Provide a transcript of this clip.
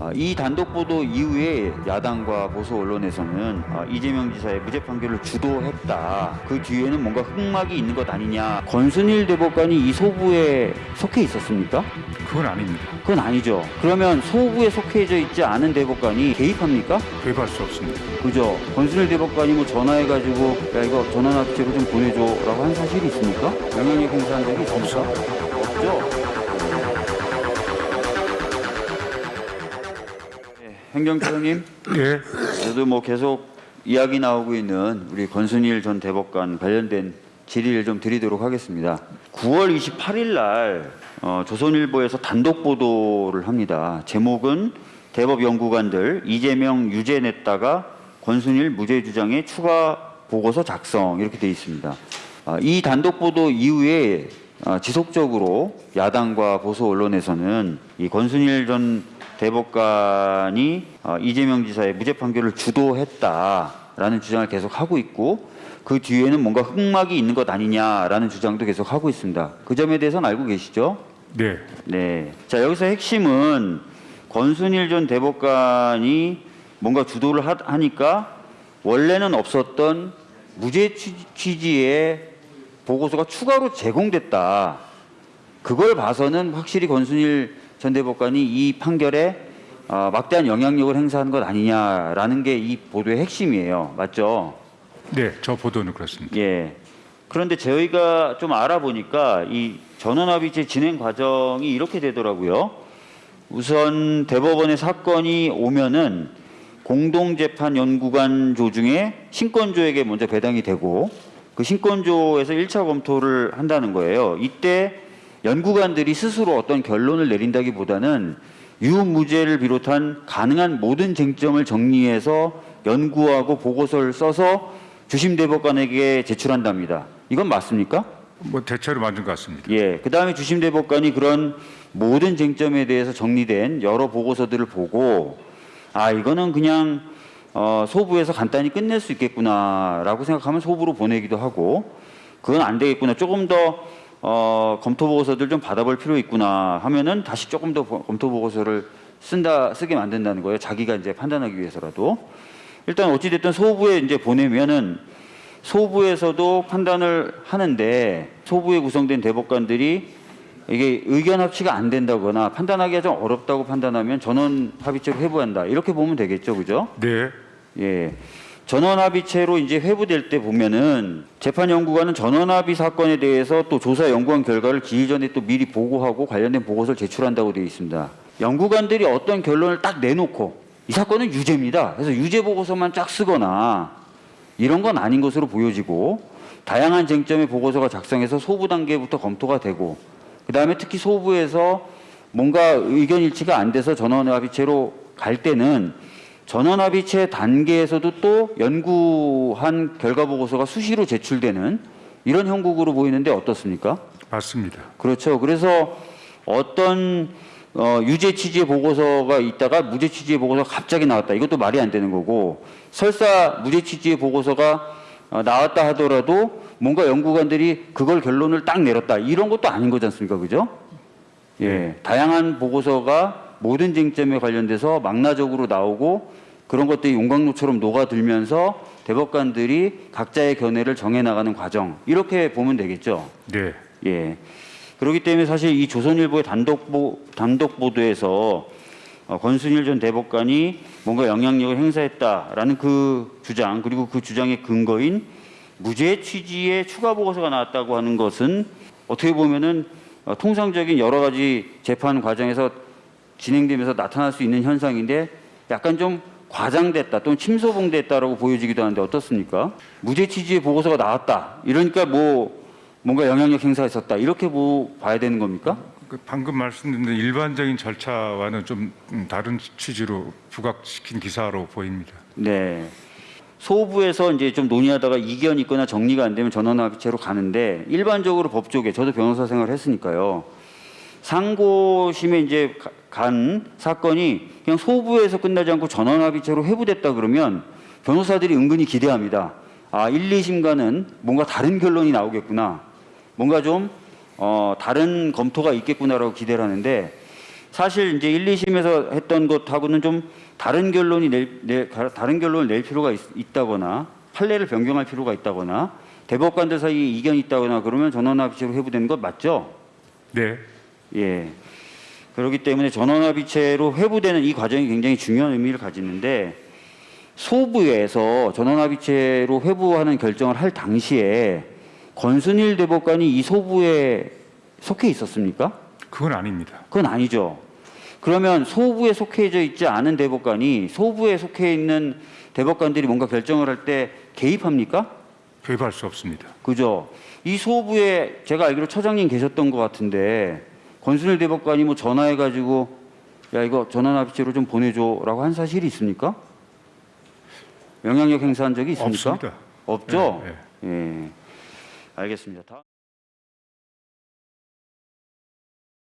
아, 이 단독 보도 이후에 야당과 보수 언론에서는 아, 이재명 지사의 무죄 판결을 주도했다. 그 뒤에는 뭔가 흑막이 있는 것 아니냐. 권순일 대법관이 이 소부에 속해 있었습니까? 그건 아닙니다. 그건 아니죠. 그러면 소부에 속해져 있지 않은 대법관이 개입합니까? 개입할 수 없습니다. 그죠. 권순일 대법관이 뭐 전화해가지고 야 이거 전화납치로 좀 보내줘라고 한 사실이 있습니까? 영향력 행사한 적이 있습니까? 없죠. 행정처장님, 예, 저도 뭐 계속 이야기 나오고 있는 우리 권순일 전 대법관 관련된 질의를 좀 드리도록 하겠습니다. 9월 28일 날 어, 조선일보에서 단독 보도를 합니다. 제목은 대법 연구관들 이재명 유죄 냈다가 권순일 무죄 주장에 추가 보고서 작성 이렇게 돼 있습니다. 아, 이 단독 보도 이후에 아, 지속적으로 야당과 보수 언론에서는 이 권순일 전 대법관이 어, 이재명 지사의 무죄 판결을 주도했다라는 주장을 계속 하고 있고 그 뒤에는 뭔가 흑막이 있는 것 아니냐라는 주장도 계속 하고 있습니다. 그 점에 대해서는 알고 계시죠? 네, 네. 자 여기서 핵심은 권순일 전 대법관이 뭔가 주도를 하, 하니까 원래는 없었던 무죄 취- 취지의 보고서가 추가로 제공됐다. 그걸 봐서는 확실히 권순일 전 대법관이 이 판결에 어, 막대한 영향력을 행사한 것 아니냐라는 게 이 보도의 핵심이에요. 맞죠? 네, 저 보도는 그렇습니다. 예. 그런데 저희가 좀 알아보니까 이 전원합의체 진행 과정이 이렇게 되더라고요. 우선 대법원에 사건이 오면은 공동재판 연구관 조 중에 신권조에게 먼저 배당이 되고 그 신권조에서 1차 검토를 한다는 거예요. 이때 연구관들이 스스로 어떤 결론을 내린다기보다는 유무죄를 비롯한 가능한 모든 쟁점을 정리해서 연구하고 보고서를 써서 주심 대법관에게 제출한답니다. 이건 맞습니까? 뭐 대체로 맞는 것 같습니다. 예. 그 다음에 주심 대법관이 그런 모든 쟁점에 대해서 정리된 여러 보고서들을 보고 아 이거는 그냥 어, 소부에서 간단히 끝낼 수 있겠구나라고 생각하면 소부로 보내기도 하고 그건 안 되겠구나 조금 더 어, 검토 보고서들 좀 받아볼 필요 있구나 하면은 다시 조금 더 보- 검토 보고서를 쓴다 쓰게 만든다는 거예요. 자기가 이제 판단하기 위해서라도 일단 어찌 됐든 소부에 이제 보내면은 소부에서도 판단을 하는데 소부에 구성된 대법관들이 이게 의견 합치가 안 된다거나 판단하기가 좀 어렵다고 판단하면 전원 합의체로 회부한다 이렇게 보면 되겠죠, 그죠? 네, 예. 전원합의체로 이제 회부될 때 보면은 재판연구관은 전원합의 사건에 대해서 또 조사 연구한 결과를 기일 전에 또 미리 보고하고 관련된 보고서를 제출한다고 되어 있습니다. 연구관들이 어떤 결론을 딱 내놓고 이 사건은 유죄입니다. 그래서 유죄 보고서만 쫙 쓰거나 이런 건 아닌 것으로 보여지고 다양한 쟁점의 보고서가 작성해서 소부 단계부터 검토가 되고 그 다음에 특히 소부에서 뭔가 의견 일치가 안 돼서 전원합의체로 갈 때는 전원합의체 단계에서도 또 연구한 결과 보고서가 수시로 제출되는 이런 형국으로 보이는데 어떻습니까? 맞습니다. 그렇죠. 그래서 어떤 어, 유죄 취지의 보고서가 있다가 무죄 취지의 보고서가 갑자기 나왔다. 이것도 말이 안 되는 거고 설사 무죄 취지의 보고서가 어, 나왔다 하더라도 뭔가 연구관들이 그걸 결론을 딱 내렸다. 이런 것도 아닌 거지 않습니까? 그죠? 예. 다양한 보고서가 모든 쟁점에 관련돼서 망라적으로 나오고 그런 것들이 용광로처럼 녹아들면서 대법관들이 각자의 견해를 정해 나가는 과정 이렇게 보면 되겠죠. 네, 예. 그렇기 때문에 사실 이 조선일보의 단독 보 단독 보도에서 어, 권순일 전 대법관이 뭔가 영향력을 행사했다라는 그 주장 그리고 그 주장의 근거인 무죄 취지의 추가 보고서가 나왔다고 하는 것은 어떻게 보면은 어, 통상적인 여러 가지 재판 과정에서 진행되면서 나타날 수 있는 현상인데 약간 좀 과장됐다 또는 침소봉됐다라고 보여지기도 하는데 어떻습니까? 무죄 취지의 보고서가 나왔다. 이러니까 뭐 뭔가 영향력 행사했었다. 이렇게 뭐 봐야 되는 겁니까? 그 방금 말씀드린 일반적인 절차와는 좀 음, 다른 취지로 부각시킨 기사로 보입니다. 네. 소부에서 이제 좀 논의하다가 이견이 있거나 정리가 안 되면 전원합의체로 가는데 일반적으로 법조계 저도 변호사 생활을 했으니까요. 상고심에 이제 가- 간 사건이 그냥 소부에서 끝나지 않고 전원합의체로 회부됐다 그러면 변호사들이 은근히 기대합니다. 아, 1, 2심과는 뭔가 다른 결론이 나오겠구나. 뭔가 좀 어, 다른 검토가 있겠구나라고 기대를 하는데 사실 이제 1, 2심에서 했던 것하고는 좀 다른 결론이 낼, 내- 다른 결론을 낼 필요가 있, 있다거나 판례를 변경할 필요가 있다거나 대법관들 사이에 이견이 있다거나 그러면 전원합의체로 회부되는 것 맞죠? 네, 예. 그렇기 때문에 전원합의체로 회부되는 이 과정이 굉장히 중요한 의미를 가지는데 소부에서 전원합의체로 회부하는 결정을 할 당시에 권순일 대법관이 이 소부에 속해 있었습니까? 그건 아닙니다. 그건 아니죠. 그러면 소부에 속해져 있지 않은 대법관이 소부에 속해 있는 대법관들이 뭔가 결정을 할 때 개입합니까? 개입할 수 없습니다. 그죠? 이 소부에 제가 알기로 처장님 계셨던 것 같은데 권순일 대법관이 뭐 전화해가지고 야 이거 전환합의체로 좀 보내줘라고 한 사실이 있습니까? 영향력 행사한 적이 있습니까? 없습니다. 없죠? 네, 예. 알겠습니다. 다음.